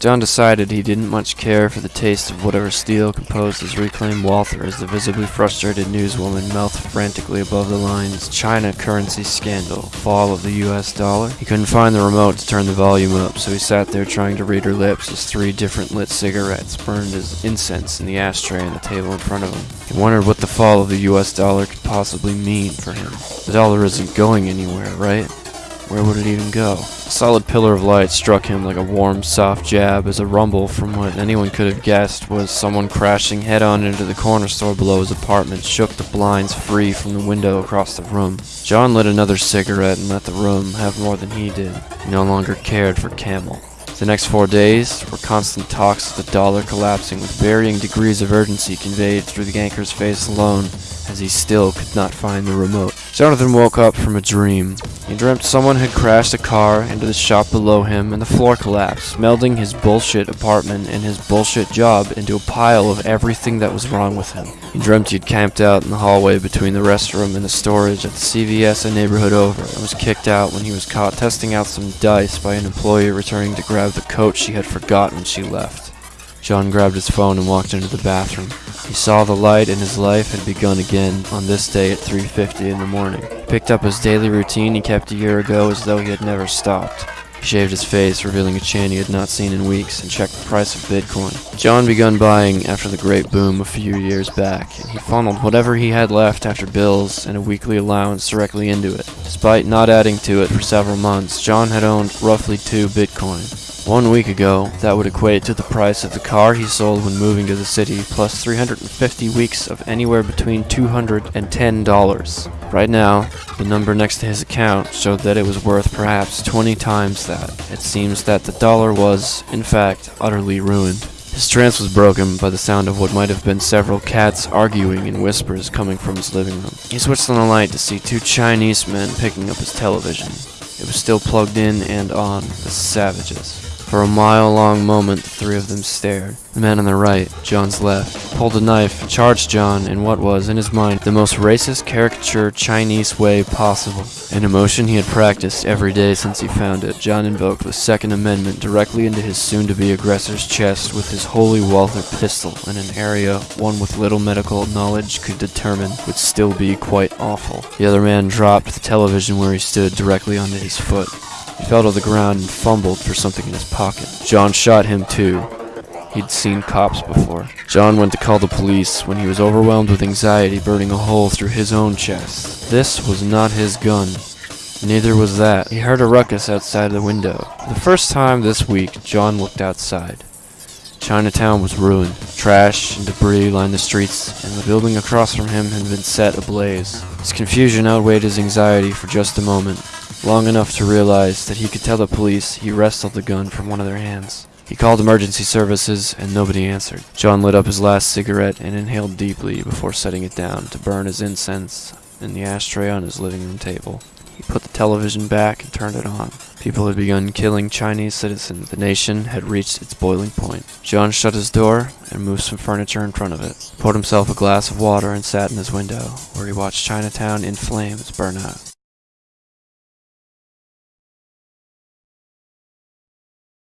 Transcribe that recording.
John decided he didn't much care for the taste of whatever steel composed his reclaimed Walther as the visibly frustrated newswoman mouthed frantically above the lines China currency scandal, fall of the US dollar. He couldn't find the remote to turn the volume up, so he sat there trying to read her lips as three different lit cigarettes burned as incense in the ashtray on the table in front of him. He wondered what the fall of the US dollar could possibly mean for him. The dollar isn't going anywhere, right? Where would it even go? A solid pillar of light struck him like a warm, soft jab as a rumble from what anyone could have guessed was someone crashing head-on into the corner store below his apartment shook the blinds free from the window across the room. John lit another cigarette and let the room have more than he did. He no longer cared for Camel. The next four days were constant talks of the dollar collapsing with varying degrees of urgency conveyed through the anchor's face alone, as he still could not find the remote. Jonathan woke up from a dream. He dreamt someone had crashed a car into the shop below him and the floor collapsed, melding his bullshit apartment and his bullshit job into a pile of everything that was wrong with him. He dreamt he'd camped out in the hallway between the restroom and the storage at the CVS a neighborhood over and was kicked out when he was caught testing out some dice by an employee returning to grab the coat she had forgotten when she left. John grabbed his phone and walked into the bathroom. He saw the light and his life had begun again on this day at 3.50 in the morning. He picked up his daily routine he kept a year ago as though he had never stopped. He shaved his face, revealing a chin he had not seen in weeks, and checked the price of Bitcoin. John begun buying after the great boom a few years back, and he funneled whatever he had left after bills and a weekly allowance directly into it. Despite not adding to it for several months, John had owned roughly two Bitcoin. One week ago, that would equate to the price of the car he sold when moving to the city, plus 350 weeks of anywhere between $200 and $10. Right now, the number next to his account showed that it was worth perhaps 20 times that. It seems that the dollar was, in fact, utterly ruined. His trance was broken by the sound of what might have been several cats arguing in whispers coming from his living room. He switched on the light to see two Chinese men picking up his television. It was still plugged in and on, the savages. For a mile-long moment, the three of them stared. The man on the right, John's left, pulled a knife charged John in what was, in his mind, the most racist caricature Chinese way possible. An emotion he had practiced every day since he found it, John invoked the Second Amendment directly into his soon-to-be aggressor's chest with his holy Walther pistol in an area one with little medical knowledge could determine would still be quite awful. The other man dropped the television where he stood directly onto his foot. He fell to the ground and fumbled for something in his pocket. John shot him too. He'd seen cops before. John went to call the police when he was overwhelmed with anxiety burning a hole through his own chest. This was not his gun. Neither was that. He heard a ruckus outside the window. The first time this week, John looked outside. Chinatown was ruined. Trash and debris lined the streets, and the building across from him had been set ablaze. His confusion outweighed his anxiety for just a moment long enough to realize that he could tell the police he wrestled the gun from one of their hands. He called emergency services and nobody answered. John lit up his last cigarette and inhaled deeply before setting it down to burn his incense in the ashtray on his living room table. He put the television back and turned it on. People had begun killing Chinese citizens. The nation had reached its boiling point. John shut his door and moved some furniture in front of it, poured himself a glass of water and sat in his window, where he watched Chinatown in flames burn out.